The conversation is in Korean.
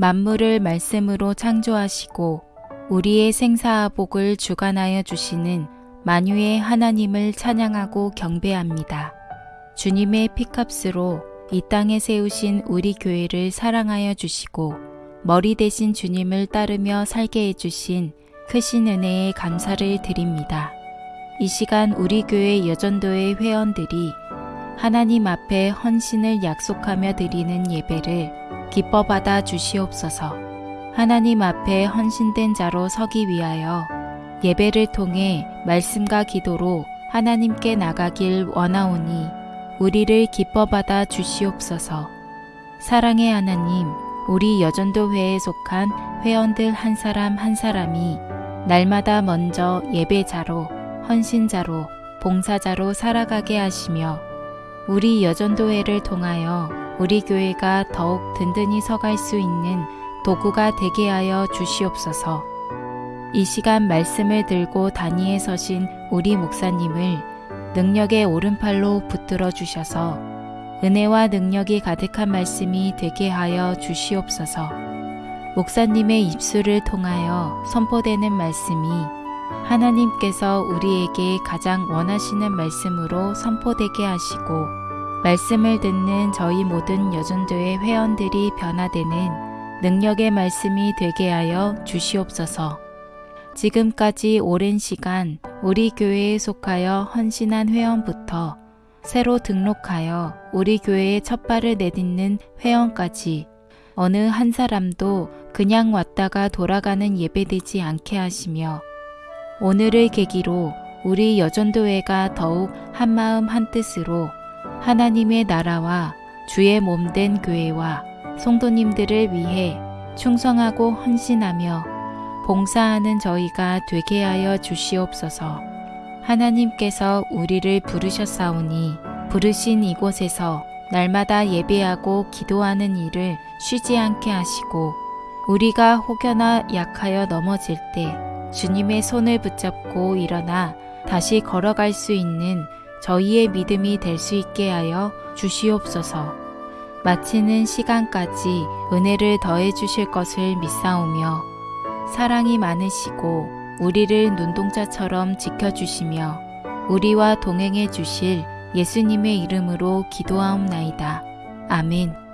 만물을 말씀으로 창조하시고 우리의 생사복을 주관하여 주시는 만유의 하나님을 찬양하고 경배합니다. 주님의 피값으로 이 땅에 세우신 우리 교회를 사랑하여 주시고 머리 대신 주님을 따르며 살게 해주신 크신 은혜에 감사를 드립니다. 이 시간 우리 교회 여전도의 회원들이 하나님 앞에 헌신을 약속하며 드리는 예배를 기뻐 받아 주시옵소서. 하나님 앞에 헌신된 자로 서기 위하여 예배를 통해 말씀과 기도로 하나님께 나가길 원하오니 우리를 기뻐 받아 주시옵소서. 사랑의 하나님, 우리 여전도회에 속한 회원들 한 사람 한 사람이 날마다 먼저 예배자로, 헌신자로, 봉사자로 살아가게 하시며 우리 여전도회를 통하여 우리 교회가 더욱 든든히 서갈 수 있는 도구가 되게 하여 주시옵소서. 이 시간 말씀을 들고 단위에 서신 우리 목사님을 능력의 오른팔로 붙들어 주셔서 은혜와 능력이 가득한 말씀이 되게 하여 주시옵소서. 목사님의 입술을 통하여 선포되는 말씀이 하나님께서 우리에게 가장 원하시는 말씀으로 선포되게 하시고 말씀을 듣는 저희 모든 여전도의 회원들이 변화되는 능력의 말씀이 되게 하여 주시옵소서. 지금까지 오랜 시간 우리 교회에 속하여 헌신한 회원부터 새로 등록하여 우리 교회에 첫 발을 내딛는 회원까지 어느 한 사람도 그냥 왔다가 돌아가는 예배되지 않게 하시며 오늘을 계기로 우리 여전도회가 더욱 한마음 한뜻으로 하나님의 나라와 주의 몸된 교회와 성도님들을 위해 충성하고 헌신하며 봉사하는 저희가 되게 하여 주시옵소서. 하나님께서 우리를 부르셨사오니 부르신 이곳에서 날마다 예배하고 기도하는 일을 쉬지 않게 하시고 우리가 혹여나 약하여 넘어질 때 주님의 손을 붙잡고 일어나 다시 걸어갈 수 있는 저희의 믿음이 될 수 있게 하여 주시옵소서. 마치는 시간까지 은혜를 더해 주실 것을 믿사오며 사랑이 많으시고 우리를 눈동자처럼 지켜주시며 우리와 동행해 주실 예수님의 이름으로 기도하옵나이다. 아멘.